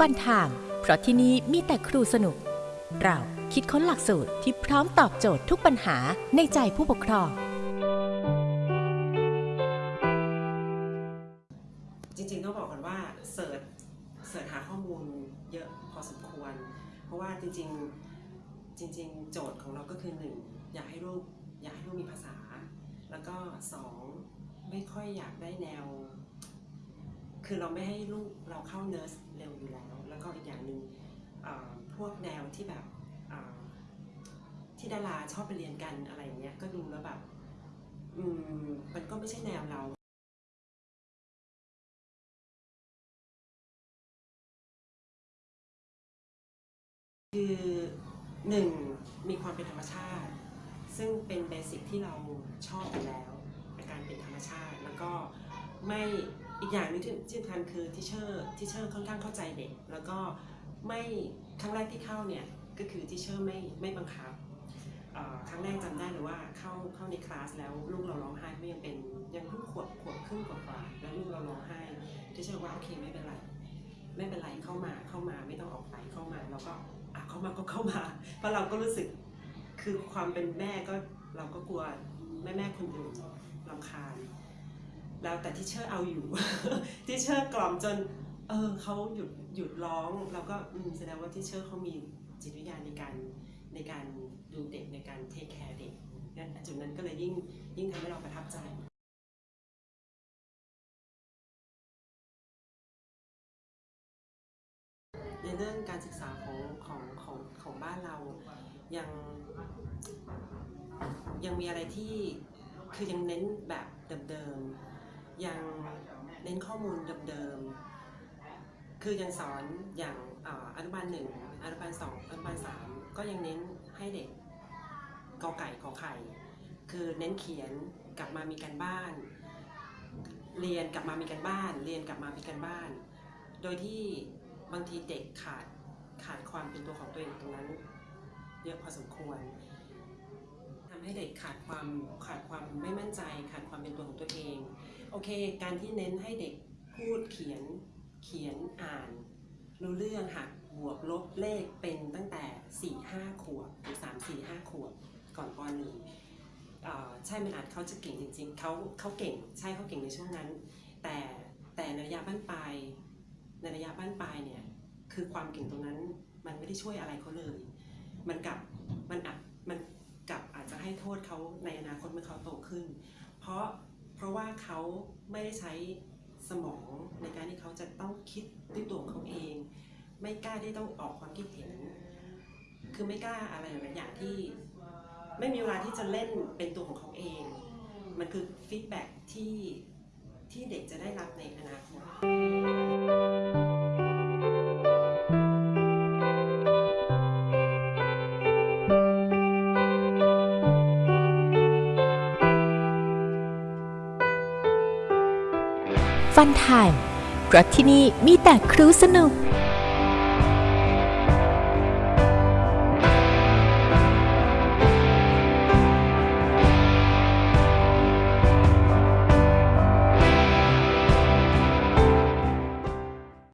ฟันทามเพราะที่นี่มีแต่ครูสนุก เราคิดค้นหลักสูตรที่พร้อมตอบโจทย์ทุกปัญหาในใจผู้ปกครอง จริงๆต้องบอกก่อนว่าเสิร์ชเสิร์ชหาข้อมูลเยอะพอสมควร เพราะว่าจริงๆจริง ๆ โจทย์ของเราก็คือหนึ่งอยากให้ลูกอยากให้ลูกมีภาษา แล้วก็สองไม่ค่อยอยากได้แนว คือเราไม่ให้ลูกเราเข้าเนิร์ส ร็วอยู่แล้ว แล้วก็อีกอย่างหนึ่งพวกแนวที่แบบที่ดาราชอบไปเรียนกันอะไรอย่างเงี้ยก็ดูแล้วแบบอืมมันก็ไม่ใช่แนวเราคือหนึ่งมีความเป็นธรรมชาติ ซึ่งเป็นเบสิกที่เราชอบอยู่แล้วการเป็นธรรมชาติแล้วก็ไม่ อีกอย่างนึงที่ที่สำคัญคือ teacher teacher ค่อนข้างเข้าใจเด็ก แล้วก็ไม่ครั้งแรกที่เข้าเนี่ยก็คือ teacher ไม่ไม่บังคับครั้งแรกจำได้เลยว่าเข้าเข้าในคลาสแล้วลูกเราร้องไห้ไม่ยังเป็นยังเพิ่งขวบขวบครึ่งกว่าๆแล้วลูกเราร้องไห้ teacher ว่าโอเคไม่เป็นไรไม่เป็นไรเข้ามาเข้ามาไม่ต้องออกไปเข้ามาเราก็อะเข้ามาก็เข้ามา เพราะเราก็รู้สึกคือความเป็นแม่ก็เราก็กลัวแม่แม่คนอื่นรำคาญ แล้วแต่ teacher เอาอยู่ teacher กล่อมจนเออเขาหยุดหยุดร้องเราก็แสดงว่า teacher เขามีจิตวิทยาในการในการดูเด็กในการ take care เด็กนั่นจุดนั้นก็เลยยิ่งยิ่งทำให้เราประทับใจในเรื่องการศึกษาของของของของบ้านเรายังยังมีอะไรที่คือยังเน้นแบบเดิมๆ ยังเน้นข้อมูลเดิมๆ คือยังสอนอย่างออนุบาลหนึ่งอนุบาลสองอนุบาลสามก็ยังเน้นให้เด็กกอไก่ขอไข่ คือเน้นเขียนกลับมามีการบ้าน เรียนกลับมามีการบ้าน เรียนกลับมามีการบ้าน โดยที่บางทีเด็กขาดขาดความเป็นตัวของตัวเองตรงนั้นเยอะพอสมควรทำให้เด็กขาดความขาดความไม่มั่นใจ ขาดความเป็นตัวของตัวเอง โอเค การที่เน้นให้เด็กพูดเขียนเขียนอ่าน รู้เรื่องหักบวกลบเลขเป็นตั้งแต่ 4 5 ขวบหรือ 3 4 5 ขวบก่อนปหนึ่งใช่มันอาจเขาจะเก่งจริงๆเขาเขาเก่งใช่เขาเก่งในช่วงนั้น แต่แต่ในระยะบ้านปลายในระยะบ้านปลายเนี่ยคือความเก่งตรงนั้นมันไม่ได้ช่วยอะไรเขาเลย มันกลับมันอับมันกลับอาจจะให้โทษเขาในอนาคตเมื่อเขาโตขึ้น เพราะ เพราะว่าเขาไม่ได้ใช้สมองในการที่เขาจะต้องคิดด้วยตัวของเขาเอง ไม่กล้าที่ต้องออกความคิดเห็น คือไม่กล้าอะไรหลายอย่างที่ไม่มีเวลาที่จะเล่นเป็นตัวของเขาเอง มันคือฟีดแบ็ที่ที่เด็กจะได้รับในอนาคต ฟันไทม์เพราะที่นี่มีแต่ครูสนุก